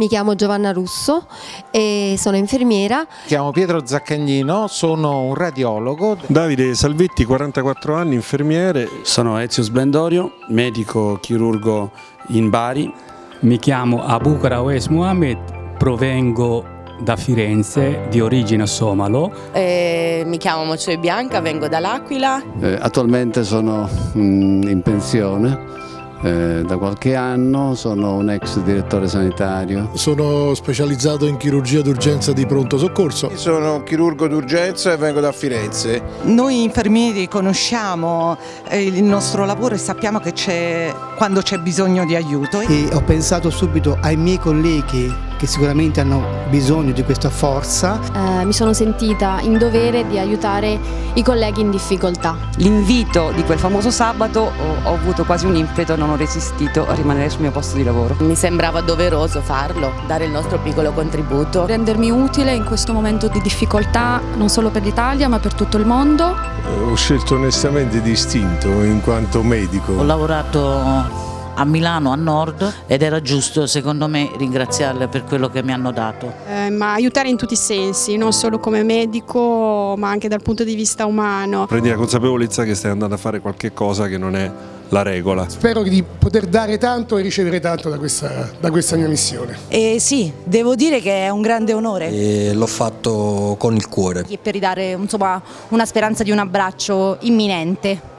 mi chiamo Giovanna Russo e sono infermiera. Mi chiamo Pietro Zaccagnino, sono un radiologo. Davide Salvetti, 44 anni, infermiere. Sono Ezio Splendorio, medico chirurgo in Bari. Mi chiamo Abukara Wes Muhammad, provengo da Firenze, di origine somalo. Eh, mi chiamo Moccioe Bianca, vengo dall'Aquila. Eh, attualmente sono mm, in pensione. Eh, da qualche anno sono un ex direttore sanitario. Sono specializzato in chirurgia d'urgenza di pronto soccorso. Sono chirurgo d'urgenza e vengo da Firenze. Noi infermieri conosciamo eh, il nostro lavoro e sappiamo che c'è quando c'è bisogno di aiuto. E ho pensato subito ai miei colleghi che sicuramente hanno bisogno di questa forza. Eh, mi sono sentita in dovere di aiutare i colleghi in difficoltà. L'invito di quel famoso sabato ho, ho avuto quasi un impeto, non ho resistito a rimanere sul mio posto di lavoro. Mi sembrava doveroso farlo, dare il nostro piccolo contributo. Rendermi utile in questo momento di difficoltà non solo per l'Italia ma per tutto il mondo. Eh, ho scelto onestamente distinto in quanto medico. Ho lavorato a Milano a nord ed era giusto secondo me ringraziarle per quello che mi hanno dato. Eh, ma aiutare in tutti i sensi, non solo come medico ma anche dal punto di vista umano. Prendi la consapevolezza che stai andando a fare qualche cosa che non è la regola. Spero di poter dare tanto e ricevere tanto da questa, da questa mia missione. E sì, devo dire che è un grande onore. L'ho fatto con il cuore. Per ridare insomma, una speranza di un abbraccio imminente.